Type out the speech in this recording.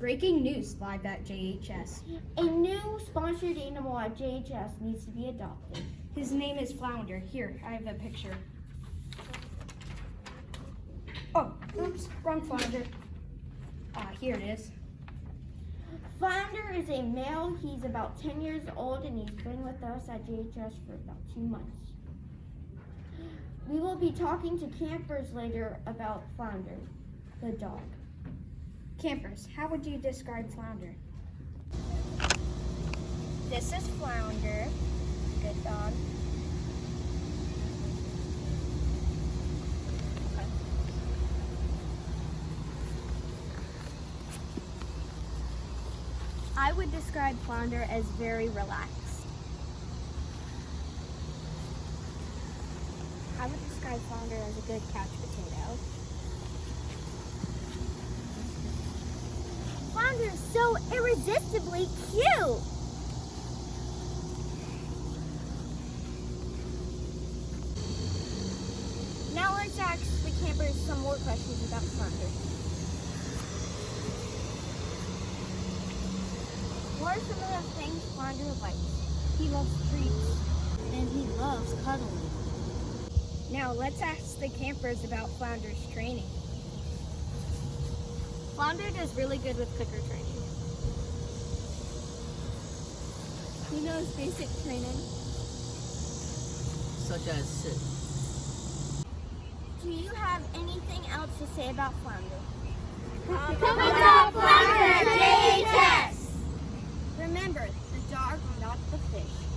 Breaking news live at JHS. A new sponsored animal at JHS needs to be adopted. His name is Flounder. Here, I have a picture. Oh, oops, wrong Flounder. Ah, here it is. Flounder is a male. He's about 10 years old and he's been with us at JHS for about two months. We will be talking to campers later about Flounder, the dog. Campers, how would you describe Flounder? This is Flounder. Good dog. I would describe Flounder as very relaxed. I would describe Flounder as a good couch Flounder so irresistibly cute! Now let's ask the campers some more questions about Flounder. What are some of the things Flounder likes? He loves treats. And he loves cuddling. Now, let's ask the campers about Flounder's training. Flounder does really good with clicker training. He knows basic training. such as sit. Do you have anything else to say about Flounder? Come adopt Flounder at JHS! Remember, the dog, not the fish.